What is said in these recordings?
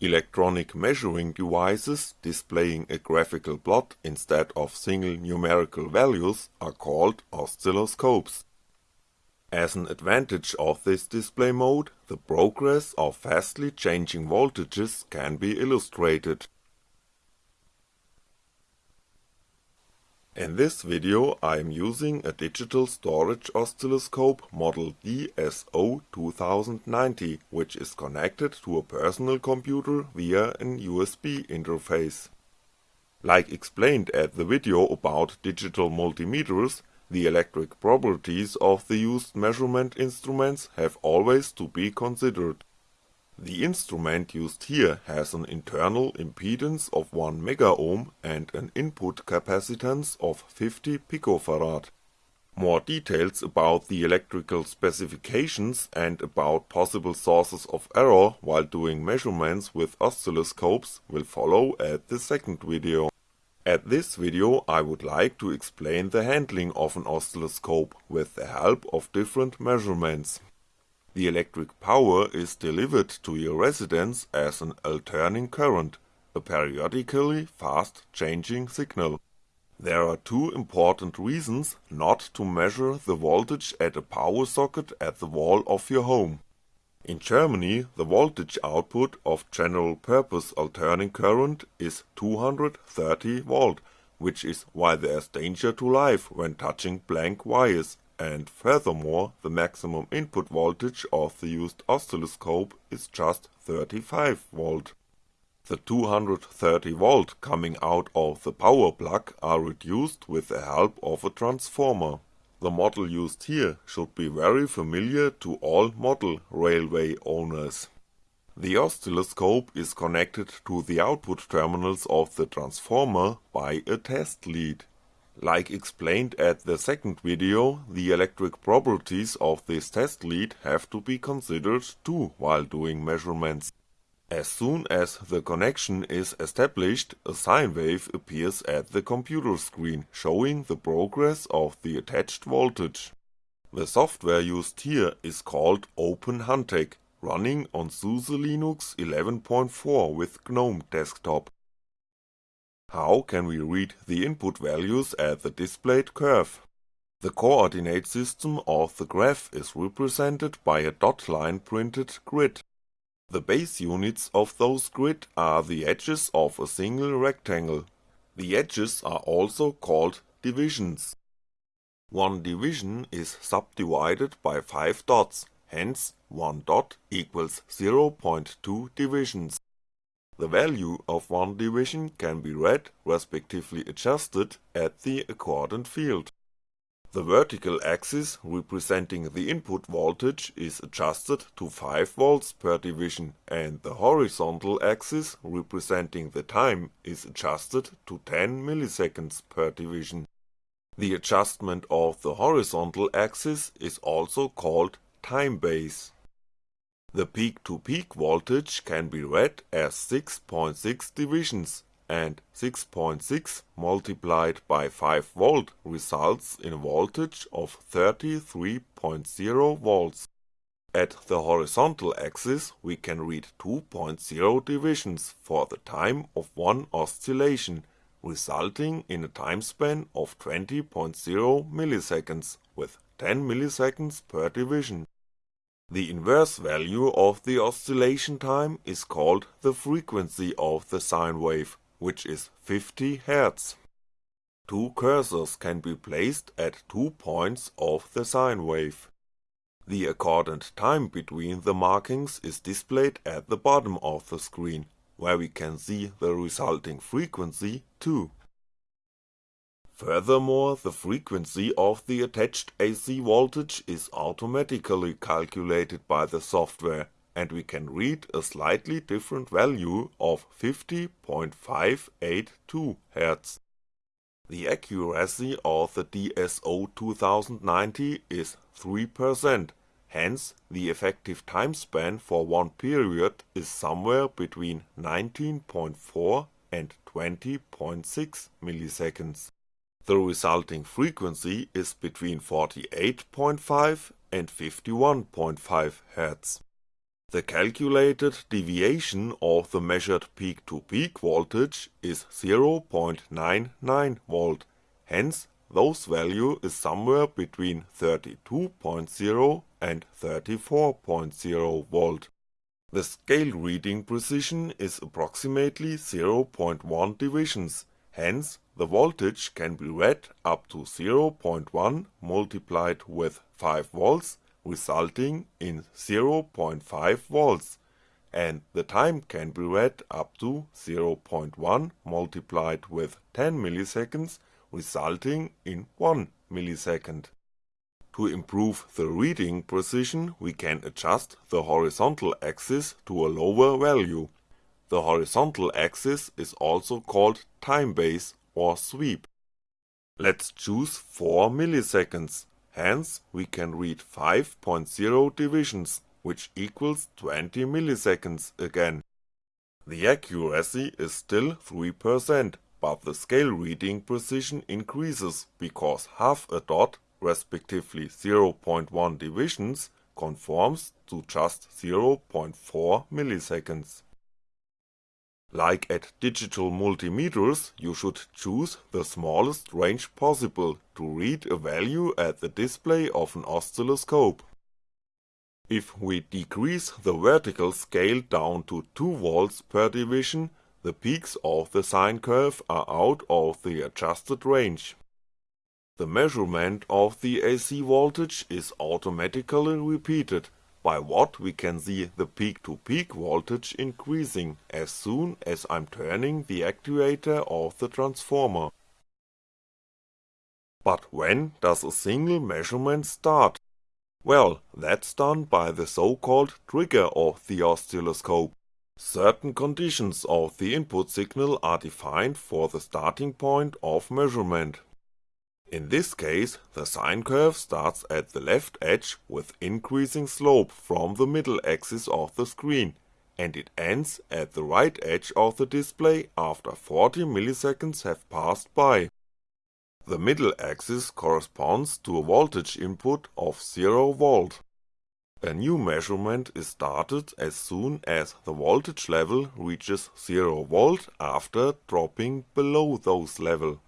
Electronic measuring devices displaying a graphical plot instead of single numerical values are called oscilloscopes. As an advantage of this display mode, the progress of fastly changing voltages can be illustrated. In this video I am using a digital storage oscilloscope model DSO2090 which is connected to a personal computer via an USB interface. Like explained at the video about digital multimeters, the electric properties of the used measurement instruments have always to be considered. The instrument used here has an internal impedance of 1 megaohm and an input capacitance of 50 picofarad. More details about the electrical specifications and about possible sources of error while doing measurements with oscilloscopes will follow at the second video. At this video I would like to explain the handling of an oscilloscope with the help of different measurements. The electric power is delivered to your residence as an alternating current, a periodically fast changing signal. There are two important reasons not to measure the voltage at a power socket at the wall of your home. In Germany the voltage output of general purpose alternating current is 230 volt, which is why there's danger to life when touching blank wires and furthermore the maximum input voltage of the used oscilloscope is just 35V. The 230V coming out of the power plug are reduced with the help of a transformer. The model used here should be very familiar to all model railway owners. The oscilloscope is connected to the output terminals of the transformer by a test lead. Like explained at the second video, the electric properties of this test lead have to be considered too while doing measurements. As soon as the connection is established, a sine wave appears at the computer screen, showing the progress of the attached voltage. The software used here is called OpenHantek, running on SUSE Linux 11.4 with GNOME desktop. How can we read the input values at the displayed curve? The coordinate system of the graph is represented by a dot line printed grid. The base units of those grid are the edges of a single rectangle. The edges are also called divisions. One division is subdivided by 5 dots, hence 1 dot equals 0.2 divisions. The value of one division can be read, respectively adjusted, at the accordant field. The vertical axis representing the input voltage is adjusted to 5V per division and the horizontal axis representing the time is adjusted to 10 milliseconds per division. The adjustment of the horizontal axis is also called time base. The peak-to-peak voltage can be read as 6.6 divisions, and 6.6 multiplied by 5V results in a voltage of 33.0V. At the horizontal axis we can read 2.0 divisions for the time of one oscillation, resulting in a time span of 20.0 milliseconds, with 10 milliseconds per division. The inverse value of the oscillation time is called the frequency of the sine wave, which is 50 Hz. Two cursors can be placed at two points of the sine wave. The accordant time between the markings is displayed at the bottom of the screen, where we can see the resulting frequency too. Furthermore the frequency of the attached AC voltage is automatically calculated by the software and we can read a slightly different value of 50.582 Hz. The accuracy of the DSO2090 is 3%, hence the effective time span for one period is somewhere between 19.4 and 20.6 milliseconds. The resulting frequency is between 48.5 and 51.5 Hz. The calculated deviation of the measured peak-to-peak -peak voltage is 0.99V, hence those value is somewhere between 32.0 and 34.0V. The scale reading precision is approximately 0.1 divisions, hence the voltage can be read up to 0.1 multiplied with 5V resulting in 0.5V and the time can be read up to 0.1 multiplied with 10 milliseconds resulting in 1 millisecond. To improve the reading precision we can adjust the horizontal axis to a lower value. The horizontal axis is also called time base or sweep. Let's choose 4 milliseconds, hence we can read 5.0 divisions, which equals 20 milliseconds again. The accuracy is still 3%, but the scale reading precision increases because half a dot, respectively 0.1 divisions, conforms to just 0.4 milliseconds. Like at digital multimeters, you should choose the smallest range possible to read a value at the display of an oscilloscope. If we decrease the vertical scale down to 2V per division, the peaks of the sine curve are out of the adjusted range. The measurement of the AC voltage is automatically repeated, by what we can see the peak-to-peak -peak voltage increasing as soon as I'm turning the actuator of the transformer. But when does a single measurement start? Well, that's done by the so-called trigger of the oscilloscope. Certain conditions of the input signal are defined for the starting point of measurement. In this case, the sine curve starts at the left edge with increasing slope from the middle axis of the screen, and it ends at the right edge of the display after 40 milliseconds have passed by. The middle axis corresponds to a voltage input of 0V. A new measurement is started as soon as the voltage level reaches 0V after dropping below those level.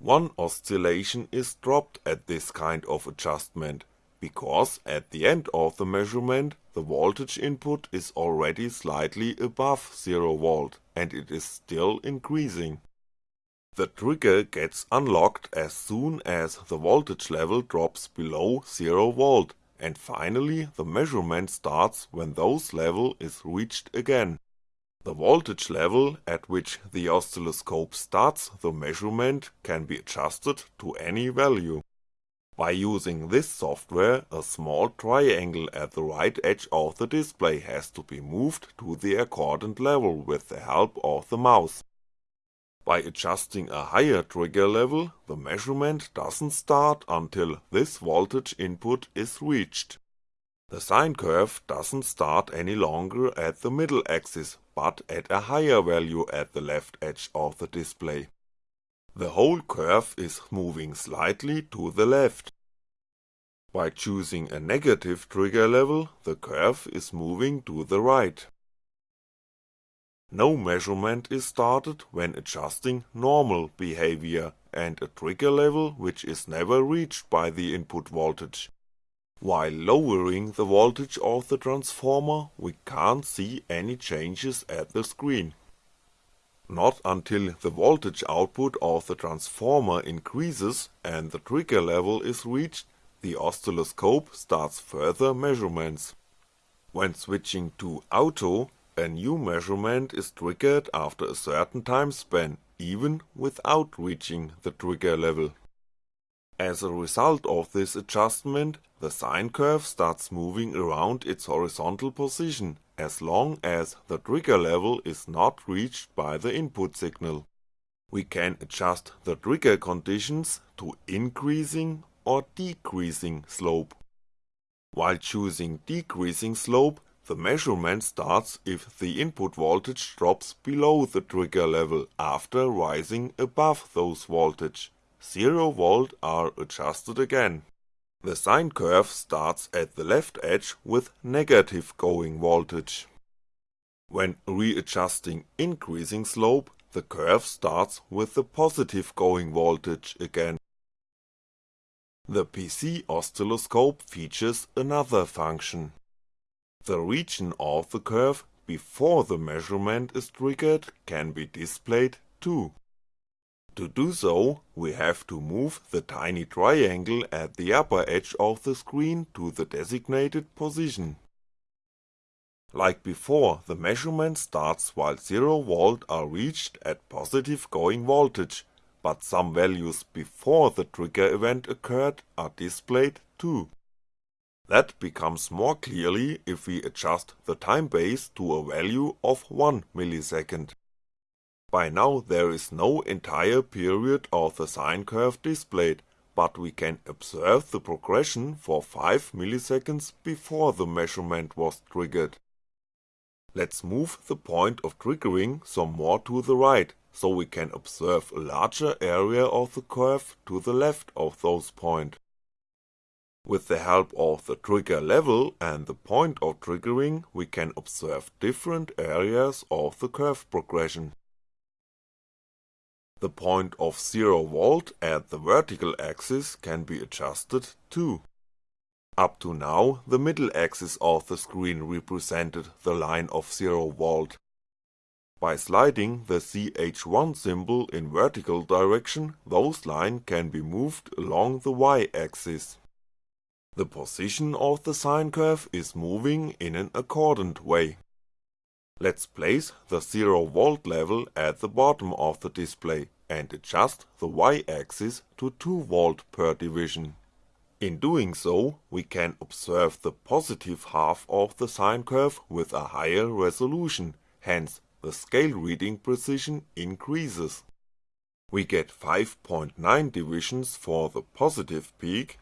One oscillation is dropped at this kind of adjustment, because at the end of the measurement the voltage input is already slightly above 0V and it is still increasing. The trigger gets unlocked as soon as the voltage level drops below 0V and finally the measurement starts when those level is reached again. The voltage level at which the oscilloscope starts the measurement can be adjusted to any value. By using this software, a small triangle at the right edge of the display has to be moved to the accordant level with the help of the mouse. By adjusting a higher trigger level, the measurement doesn't start until this voltage input is reached. The sine curve doesn't start any longer at the middle axis, but at a higher value at the left edge of the display. The whole curve is moving slightly to the left. By choosing a negative trigger level, the curve is moving to the right. No measurement is started when adjusting normal behavior and a trigger level which is never reached by the input voltage. While lowering the voltage of the transformer we can't see any changes at the screen. Not until the voltage output of the transformer increases and the trigger level is reached, the oscilloscope starts further measurements. When switching to auto, a new measurement is triggered after a certain time span, even without reaching the trigger level. As a result of this adjustment, the sine curve starts moving around its horizontal position, as long as the trigger level is not reached by the input signal. We can adjust the trigger conditions to increasing or decreasing slope. While choosing decreasing slope, the measurement starts if the input voltage drops below the trigger level after rising above those voltage. 0V are adjusted again. The sine curve starts at the left edge with negative going voltage. When readjusting increasing slope, the curve starts with the positive going voltage again. The PC oscilloscope features another function. The region of the curve before the measurement is triggered can be displayed too. To do so, we have to move the tiny triangle at the upper edge of the screen to the designated position. Like before, the measurement starts while 0V are reached at positive going voltage, but some values before the trigger event occurred are displayed too. That becomes more clearly if we adjust the time base to a value of 1 millisecond. By now there is no entire period of the sine curve displayed, but we can observe the progression for 5 milliseconds before the measurement was triggered. Let's move the point of triggering some more to the right, so we can observe a larger area of the curve to the left of those point. With the help of the trigger level and the point of triggering we can observe different areas of the curve progression. The point of 0V at the vertical axis can be adjusted too. Up to now the middle axis of the screen represented the line of 0V. By sliding the CH1 symbol in vertical direction, those line can be moved along the y-axis. The position of the sine curve is moving in an accordant way. Let's place the 0V level at the bottom of the display and adjust the y-axis to 2V per division. In doing so, we can observe the positive half of the sine curve with a higher resolution, hence the scale reading precision increases. We get 5.9 divisions for the positive peak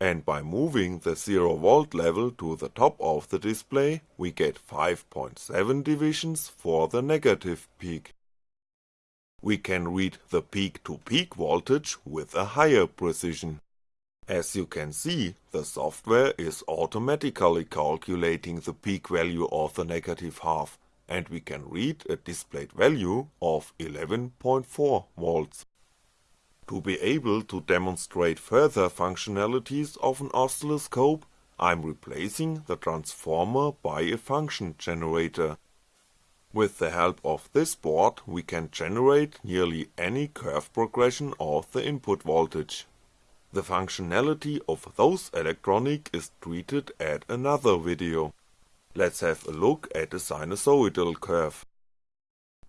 and by moving the 0V level to the top of the display we get 5.7 divisions for the negative peak. We can read the peak to peak voltage with a higher precision. As you can see, the software is automatically calculating the peak value of the negative half, and we can read a displayed value of 11.4V. To be able to demonstrate further functionalities of an oscilloscope, I'm replacing the transformer by a function generator. With the help of this board we can generate nearly any curve progression of the input voltage. The functionality of those electronic is treated at another video. Let's have a look at a sinusoidal curve.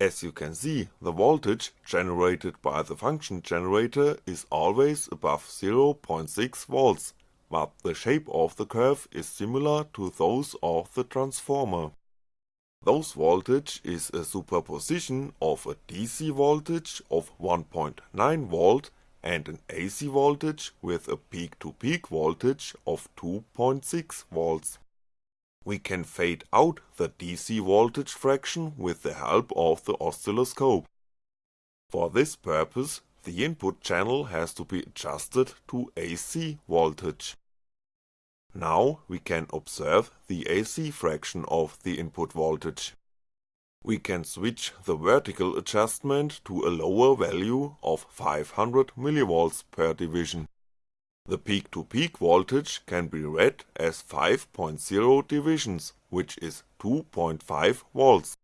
As you can see, the voltage generated by the function generator is always above 0.6V, but the shape of the curve is similar to those of the transformer. Those voltage is a superposition of a DC voltage of 1.9V and an AC voltage with a peak to peak voltage of 2.6V we can fade out the DC voltage fraction with the help of the oscilloscope. For this purpose, the input channel has to be adjusted to AC voltage. Now we can observe the AC fraction of the input voltage. We can switch the vertical adjustment to a lower value of 500mV per division. The peak-to-peak voltage can be read as 5.0 divisions, which is 2.5V.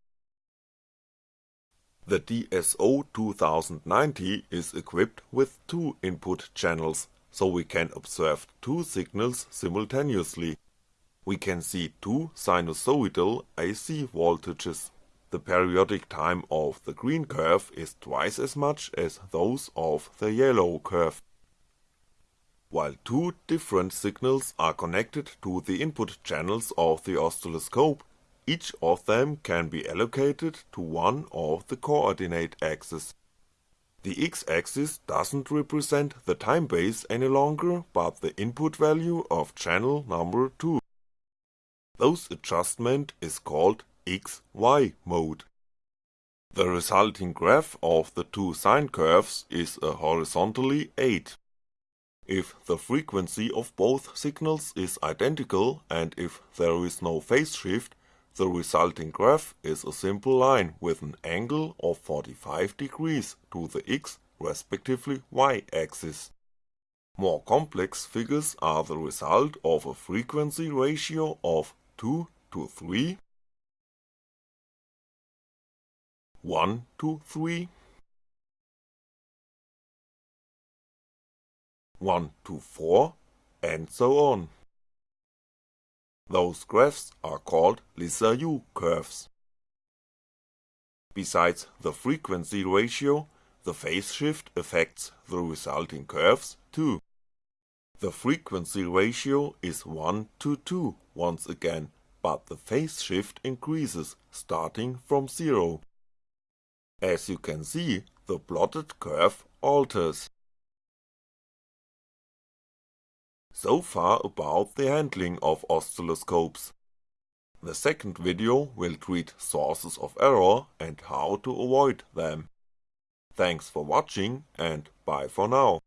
The DSO-2090 is equipped with two input channels, so we can observe two signals simultaneously. We can see two sinusoidal AC voltages. The periodic time of the green curve is twice as much as those of the yellow curve. While two different signals are connected to the input channels of the oscilloscope, each of them can be allocated to one of the coordinate axes. The x-axis doesn't represent the time base any longer, but the input value of channel number 2. Those adjustment is called XY mode. The resulting graph of the two sine curves is a horizontally 8. If the frequency of both signals is identical and if there is no phase shift, the resulting graph is a simple line with an angle of 45 degrees to the x respectively y axis. More complex figures are the result of a frequency ratio of 2 to 3, 1 to 3, 1 to 4, and so on. Those graphs are called Lissajous curves. Besides the frequency ratio, the phase shift affects the resulting curves too. The frequency ratio is 1 to 2 once again, but the phase shift increases starting from 0. As you can see, the plotted curve alters. So far about the handling of oscilloscopes. The second video will treat sources of error and how to avoid them. Thanks for watching and bye for now.